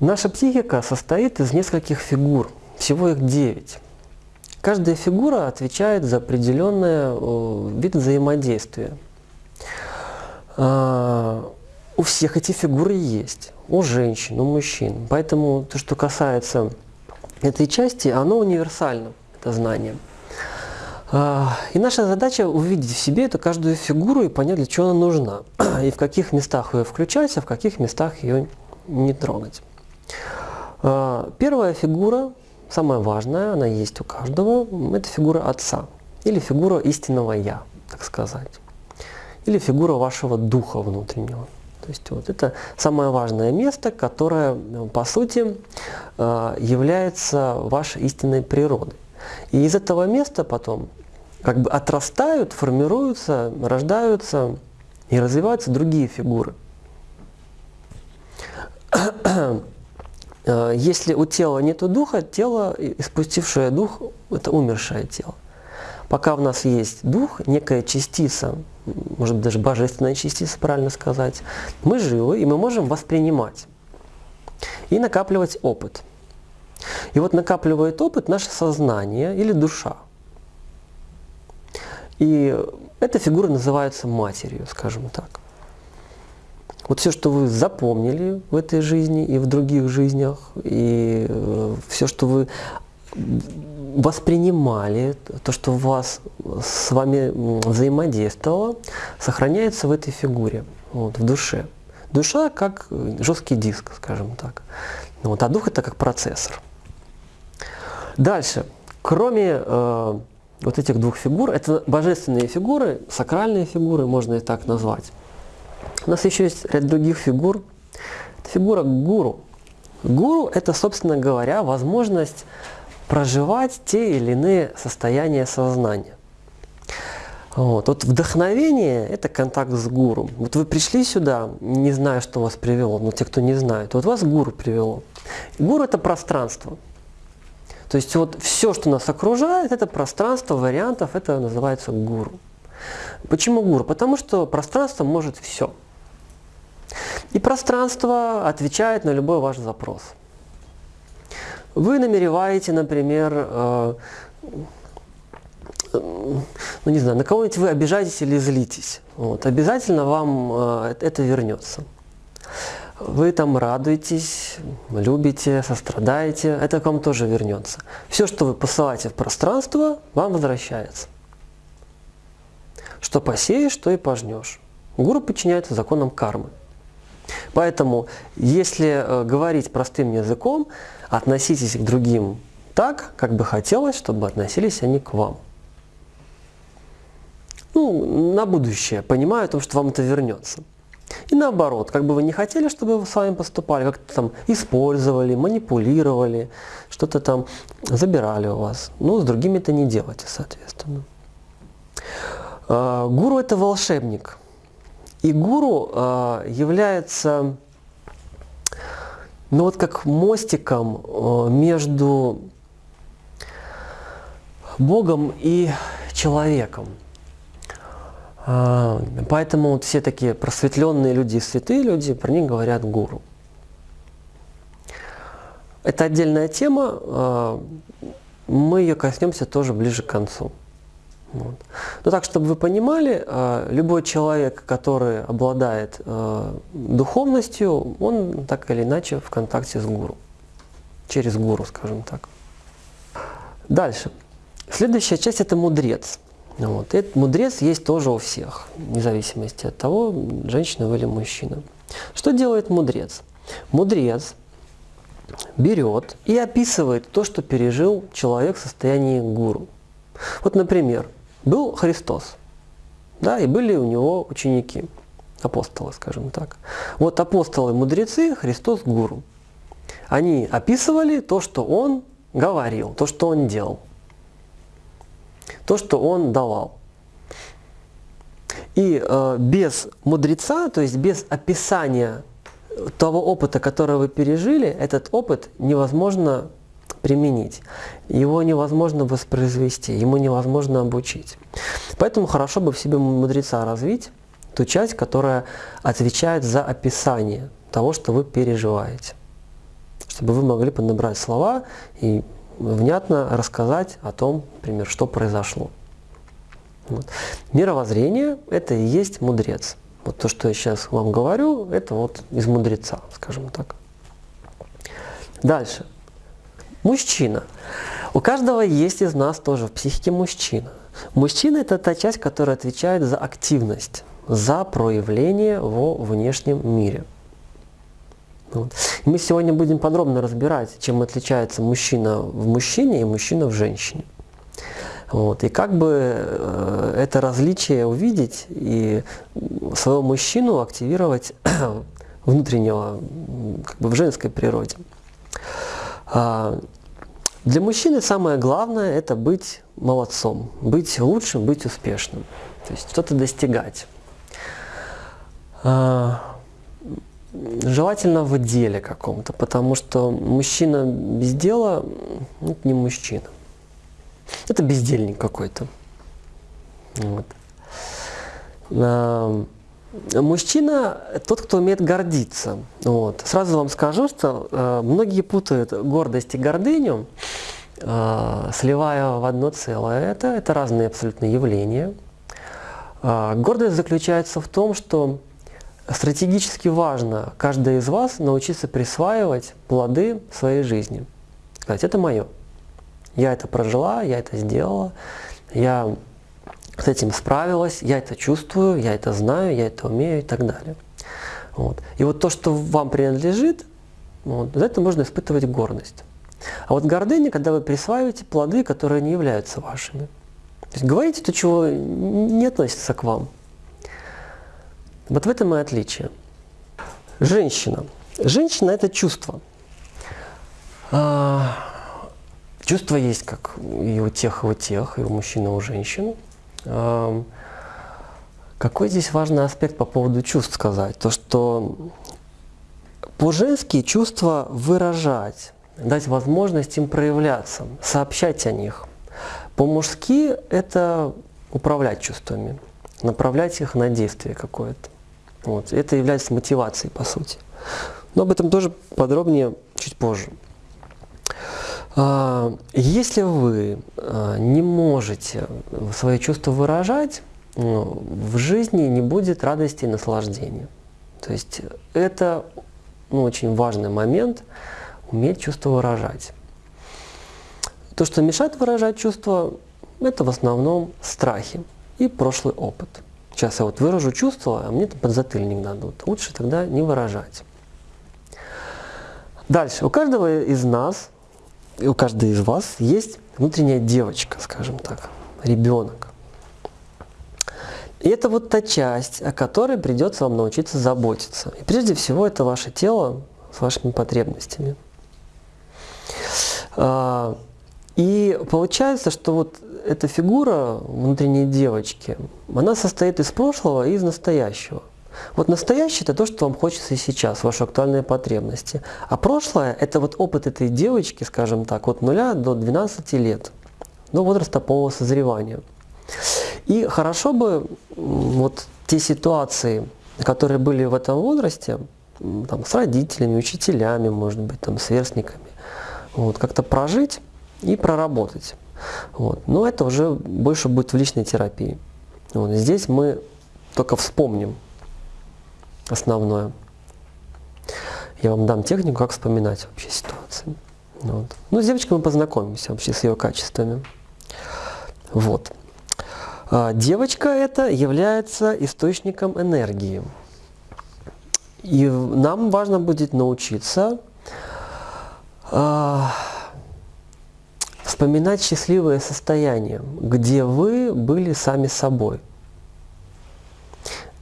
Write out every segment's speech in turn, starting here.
Наша психика состоит из нескольких фигур, всего их девять. Каждая фигура отвечает за определенный вид взаимодействия. А, у всех эти фигуры есть, у женщин, у мужчин. Поэтому то, что касается этой части, оно универсально, это знание. А, и наша задача увидеть в себе эту каждую фигуру и понять, для чего она нужна. И в каких местах ее включать, а в каких местах ее не трогать. А, первая фигура, самая важная, она есть у каждого, это фигура отца. Или фигура истинного «я», так сказать. Или фигура вашего духа внутреннего. То есть вот это самое важное место, которое, по сути, а, является вашей истинной природой. И из этого места потом как бы отрастают, формируются, рождаются и развиваются другие фигуры. Если у тела нет духа, тело, испустившее дух, это умершее тело. Пока в нас есть дух, некая частица, может быть даже божественная частица, правильно сказать, мы живы и мы можем воспринимать и накапливать опыт. И вот накапливает опыт наше сознание или душа. И эта фигура называется матерью, скажем так. Вот все, что вы запомнили в этой жизни и в других жизнях, и э, все, что вы воспринимали, то, что вас с вами взаимодействовало, сохраняется в этой фигуре, вот, в душе. Душа как жесткий диск, скажем так. Вот, а дух это как процессор. Дальше. Кроме э, вот этих двух фигур, это божественные фигуры, сакральные фигуры, можно их так назвать. У нас еще есть ряд других фигур. Это фигура гуру. Гуру – это, собственно говоря, возможность проживать те или иные состояния сознания. Вот. вот вдохновение – это контакт с гуру. Вот вы пришли сюда, не зная, что вас привело, но те, кто не знает, вот вас гуру привело. Гуру – это пространство. То есть вот все, что нас окружает, это пространство вариантов, это называется гуру. Почему гуру? Потому что пространство может все. И пространство отвечает на любой ваш запрос. Вы намереваете, например, э, ну не знаю, на кого-нибудь вы обижаетесь или злитесь. Вот, обязательно вам э, это вернется. Вы там радуетесь, любите, сострадаете, это к вам тоже вернется. Все, что вы посылаете в пространство, вам возвращается. Что посеешь, то и пожнешь. Гуру подчиняется законам кармы. Поэтому, если э, говорить простым языком, относитесь к другим так, как бы хотелось, чтобы относились они к вам. Ну, на будущее, понимая о том, что вам это вернется. И наоборот, как бы вы не хотели, чтобы с вами поступали, как-то там использовали, манипулировали, что-то там забирали у вас. Ну, с другими это не делайте, соответственно. А, гуру – это волшебник. И гуру а, является ну вот как мостиком э, между Богом и человеком. А, поэтому вот все такие просветленные люди, святые люди, про них говорят гуру. Это отдельная тема, а, мы ее коснемся тоже ближе к концу. Вот. Но так, чтобы вы понимали, а, любой человек, который обладает а, духовностью, он так или иначе в контакте с гуру. Через гуру, скажем так. Дальше. Следующая часть – это мудрец. Вот. Этот мудрец есть тоже у всех, вне зависимости от того, женщина или мужчина. Что делает мудрец? Мудрец берет и описывает то, что пережил человек в состоянии гуру. Вот, например, был Христос, да, и были у него ученики, апостолы, скажем так. Вот апостолы-мудрецы, Христос – гуру. Они описывали то, что он говорил, то, что он делал, то, что он давал. И э, без мудреца, то есть без описания того опыта, который вы пережили, этот опыт невозможно применить. Его невозможно воспроизвести, ему невозможно обучить. Поэтому хорошо бы в себе мудреца развить, ту часть, которая отвечает за описание того, что вы переживаете. чтобы вы могли подобрать слова и внятно рассказать о том, например, что произошло. Вот. Мировоззрение – это и есть мудрец. Вот то, что я сейчас вам говорю, это вот из мудреца, скажем так. Дальше. Мужчина. У каждого есть из нас тоже в психике мужчина. Мужчина – это та часть, которая отвечает за активность, за проявление во внешнем мире. Вот. мы сегодня будем подробно разбирать, чем отличается мужчина в мужчине и мужчина в женщине. Вот. И как бы э, это различие увидеть и своего мужчину активировать внутреннего как бы в женской природе. А, для мужчины самое главное это быть молодцом, быть лучшим, быть успешным, то есть что-то достигать. А, желательно в деле каком-то, потому что мужчина без дела ну, это не мужчина. Это бездельник какой-то. Вот. Мужчина – тот, кто умеет гордиться. Вот. Сразу вам скажу, что э, многие путают гордость и гордыню, э, сливая в одно целое. Это, это разные абсолютно явления. Э, гордость заключается в том, что стратегически важно каждый из вас научиться присваивать плоды своей жизни. Сказать, это мое. Я это прожила, я это сделала, я с этим справилась, я это чувствую, я это знаю, я это умею и так далее. Вот. И вот то, что вам принадлежит, вот, за это можно испытывать гордость. А вот гордыня, когда вы присваиваете плоды, которые не являются вашими. То есть говорите то, чего не относится к вам. Вот в этом и отличие. Женщина. Женщина – это чувство. А, чувство есть как и у тех, и у тех, и у мужчин, и у женщин. Какой здесь важный аспект по поводу чувств сказать? То, что по-женски чувства выражать, дать возможность им проявляться, сообщать о них. По-мужски это управлять чувствами, направлять их на действие какое-то. Вот. Это является мотивацией, по сути. Но об этом тоже подробнее чуть позже. А, если вы а, не можете свои чувства выражать, ну, в жизни не будет радости и наслаждения. То есть это ну, очень важный момент, уметь чувства выражать. То, что мешает выражать чувства, это в основном страхи и прошлый опыт. Сейчас я вот выражу чувства, а мне там подзатыльник дадут. Лучше тогда не выражать. Дальше. У каждого из нас у каждой из вас есть внутренняя девочка, скажем так, ребенок. И это вот та часть, о которой придется вам научиться заботиться. И прежде всего это ваше тело с вашими потребностями. А, и получается, что вот эта фигура внутренней девочки, она состоит из прошлого и из настоящего. Вот настоящее – это то, что вам хочется сейчас, ваши актуальные потребности. А прошлое – это вот опыт этой девочки, скажем так, от 0 до 12 лет, до возраста полного созревания. И хорошо бы вот те ситуации, которые были в этом возрасте, там, с родителями, учителями, может быть, там, сверстниками, вот, как-то прожить и проработать. Вот. Но это уже больше будет в личной терапии. Вот. Здесь мы только вспомним основное. Я вам дам технику, как вспоминать вообще ситуации. Вот. Ну, с девочкой мы познакомимся вообще с ее качествами. Вот. А, девочка это является источником энергии. И нам важно будет научиться а, вспоминать счастливое состояние, где вы были сами собой –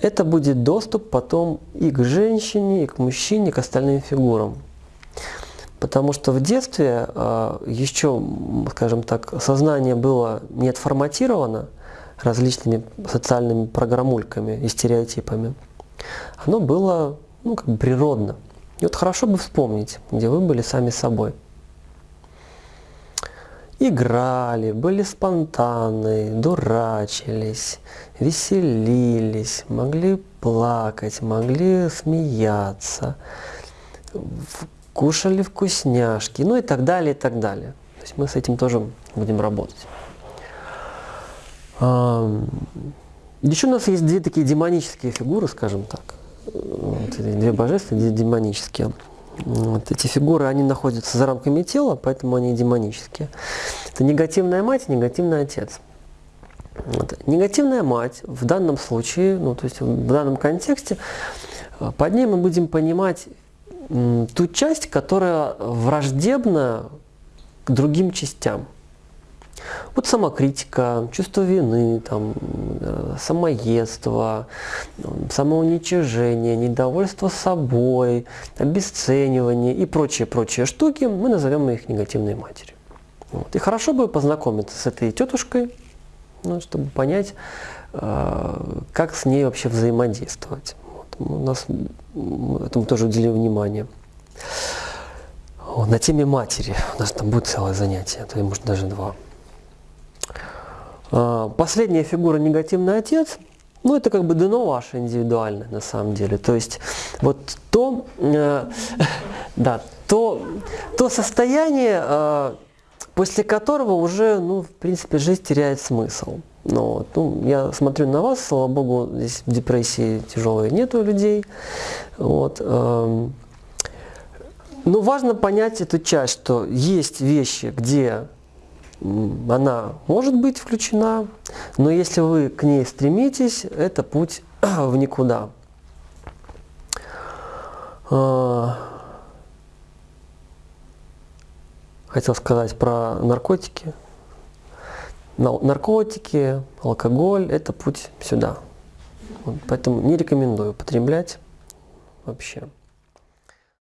это будет доступ потом и к женщине, и к мужчине, и к остальным фигурам. Потому что в детстве э, еще, скажем так, сознание было не отформатировано различными социальными программульками и стереотипами. Оно было ну, как бы природно. И вот хорошо бы вспомнить, где вы были сами собой играли, были спонтанны, дурачились, веселились, могли плакать, могли смеяться. кушали вкусняшки, ну и так далее, и так далее. То есть мы с этим тоже будем работать. Еще у нас есть две такие демонические фигуры, скажем так. Две божественные, демонические. Вот эти фигуры, они находятся за рамками тела, поэтому они демонические. Это негативная мать негативный отец. Вот. Негативная мать в данном случае, ну то есть в данном контексте, под ней мы будем понимать ту часть, которая враждебна к другим частям. Вот самокритика, чувство вины, там, э, самоедство, самоуничижение, недовольство собой, обесценивание и прочие-прочие штуки, мы назовем их негативной матерью. Вот. И хорошо бы познакомиться с этой тетушкой, ну, чтобы понять, э, как с ней вообще взаимодействовать. Вот. У нас этому тоже уделим внимание. на теме матери у нас там будет целое занятие, а то может даже два. А, последняя фигура негативный отец, ну это как бы дано ваше индивидуальное на самом деле. То есть вот то, э, да, то, то состояние, э, после которого уже, ну, в принципе, жизнь теряет смысл. Но, ну, я смотрю на вас, слава богу, здесь депрессии тяжелой нету людей. Вот, э, но важно понять эту часть, что есть вещи, где она может быть включена, но если вы к ней стремитесь, это путь в никуда. А, хотел сказать про наркотики. Наркотики, алкоголь – это путь сюда. Поэтому не рекомендую употреблять вообще.